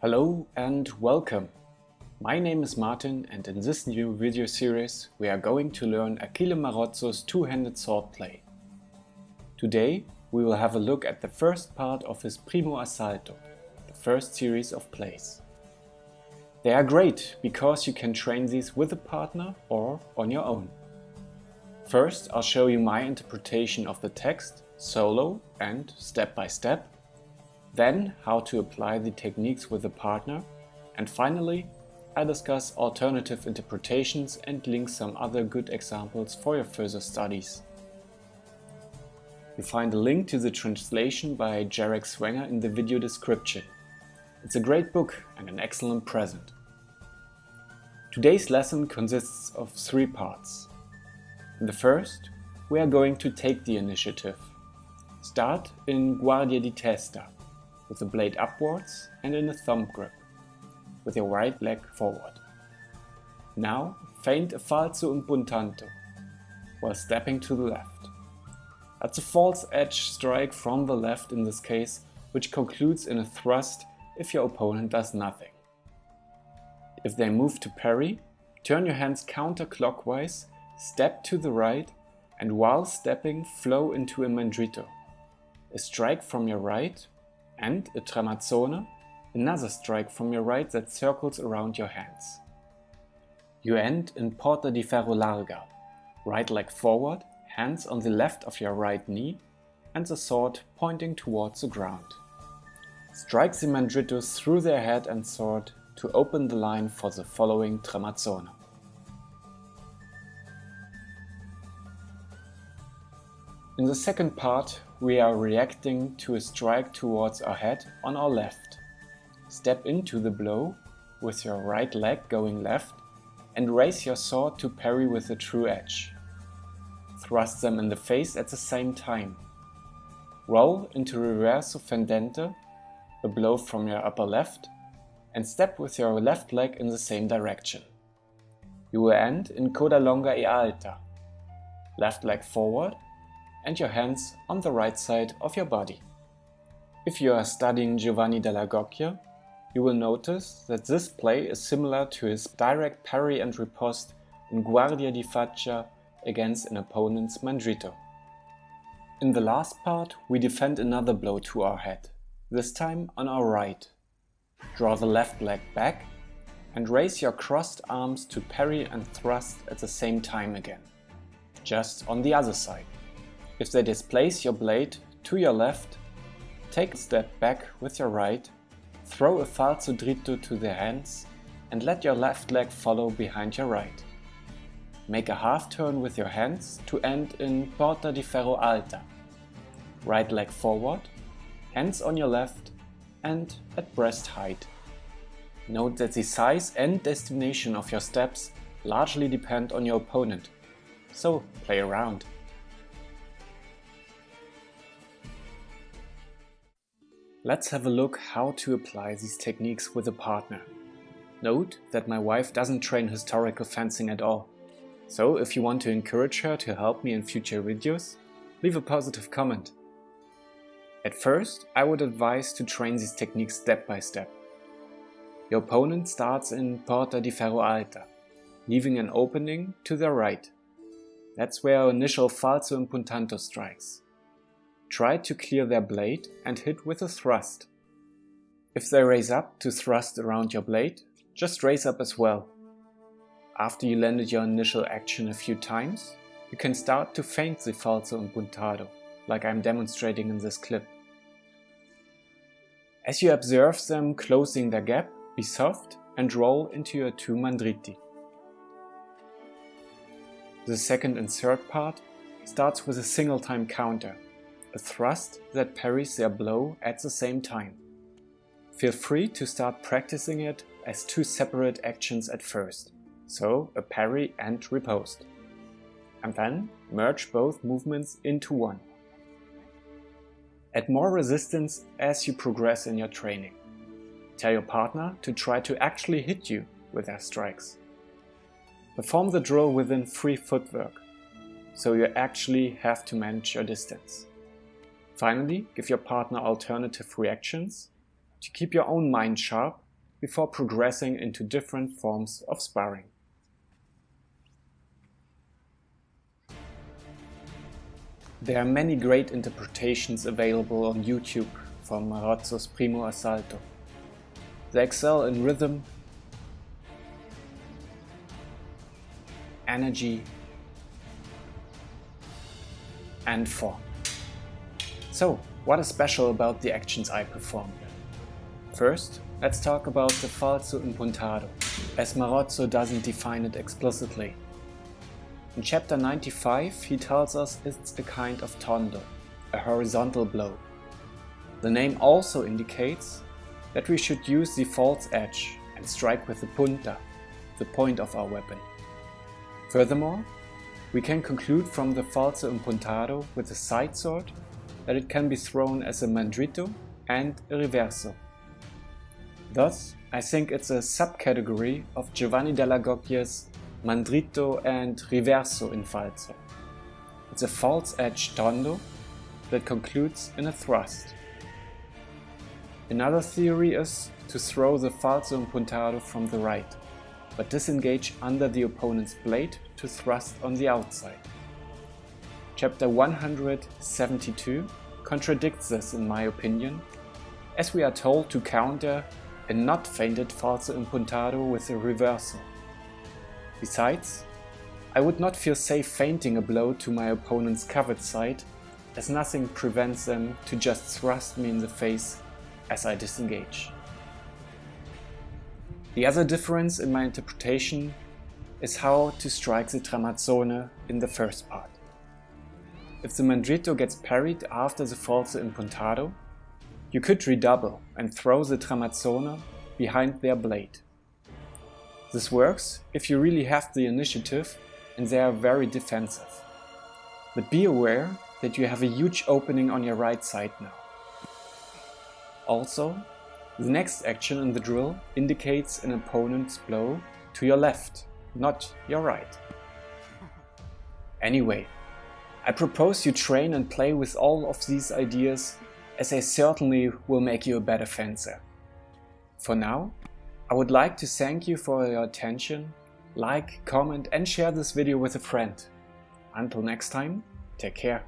Hello and welcome. My name is Martin and in this new video series we are going to learn Achille Marozzo's two-handed sword play. Today we will have a look at the first part of his Primo Assalto, the first series of plays. They are great because you can train these with a partner or on your own. First I'll show you my interpretation of the text, solo and step by step, then how to apply the techniques with a partner, and finally I discuss alternative interpretations and link some other good examples for your further studies. You'll find a link to the translation by Jherek Swanger in the video description. It's a great book and an excellent present. Today's lesson consists of three parts. In the first, we are going to take the initiative. Start in Guardia di Testa, with the blade upwards and in a thumb grip, with your right leg forward. Now feint a falso impuntado, while stepping to the left. That's a false edge strike from the left in this case, which concludes in a thrust if your opponent does nothing. If they move to parry, turn your hands counterclockwise, step to the right, and while stepping flow into a mandrito. A strike from your right and a tramazzone, another strike from your right that circles around your hands. You end in porta di ferro larga, right leg forward, hands on the left of your right knee and the sword pointing towards the ground. Strike the mandritos through their head and sword to open the line for the following tramazzone. In the second part, we are reacting to a strike towards our head on our left. Step into the blow with your right leg going left and raise your sword to parry with a true edge. Thrust them in the face at the same time. Roll into reverso fendente, a blow from your upper left, and step with your left leg in the same direction. You will end in coda longa e alta. Left leg forward and your hands on the right side of your body. If you are studying Giovanni dall'Agocchie, you will notice that this play is similar to his direct parry and riposte in Guardia di Faccia against an opponent's mandrito. In the last part, we defend another blow to our head, this time on our right. Draw the left leg back and raise your crossed arms to parry and thrust at the same time again, just on the other side. If they displace your blade to your left, take a step back with your right, throw a falso dritto to their hands and let your left leg follow behind your right. Make a half turn with your hands to end in porta di ferro alta. Right leg forward, hands on your left and at breast height. Note that the size and destination of your steps largely depend on your opponent, so play around. Let's have a look how to apply these techniques with a partner. Note that my wife doesn't train historical fencing at all. So if you want to encourage her to help me in future videos, leave a positive comment. At first, I would advise to train these techniques step by step. Your opponent starts in Porta di Ferro Alta, leaving an opening to their right. That's where our initial falso impuntado strikes. Try to clear their blade and hit with a thrust. If they raise up to thrust around your blade, just raise up as well. After you landed your initial action a few times, you can start to feint the falso impuntado, like I'm demonstrating in this clip. As you observe them closing their gap, be soft and roll into your two mandriti. The second and third part starts with a single time counter a thrust that parries their blow at the same time. Feel free to start practicing it as two separate actions at first, so a parry and riposte. And then merge both movements into one. Add more resistance as you progress in your training. Tell your partner to try to actually hit you with their strikes. Perform the drill within free footwork, so you actually have to manage your distance. Finally, give your partner alternative reactions to keep your own mind sharp before progressing into different forms of sparring. There are many great interpretations available on YouTube from Marozzo's Primo Assalto. They excel in rhythm, energy and form. So, what is special about the actions I performed? First, let's talk about the falso impuntado, as Marozzo doesn't define it explicitly. In chapter 95 he tells us it's a kind of tondo, a horizontal blow. The name also indicates that we should use the false edge and strike with the punta, the point of our weapon. Furthermore, we can conclude from the falso impuntado with a side sword that it can be thrown as a mandrito and a reverso. Thus, I think it's a subcategory of Giovanni dall'Agocchie's mandrito and reverso in falso. It's a false edge tondo that concludes in a thrust. Another theory is to throw the falso impuntado from the right, but disengage under the opponent's blade to thrust on the outside. Chapter 172 contradicts this in my opinion, as we are told to counter a not feinted falso impuntado with a reversal. Besides, I would not feel safe feinting a blow to my opponent's covered side, as nothing prevents them to just thrust me in the face as I disengage. The other difference in my interpretation is how to strike the tramazzone in the first part. If the mandrito gets parried after the falso impuntado, you could redouble and throw the tramazzone behind their blade. This works if you really have the initiative and they are very defensive. But be aware that you have a huge opening on your right side now. Also, the next action in the drill indicates an opponent's blow to your left, not your right. Anyway, I propose you train and play with all of these ideas as they certainly will make you a better fencer. For now, I would like to thank you for your attention, like, comment and share this video with a friend. Until next time, take care.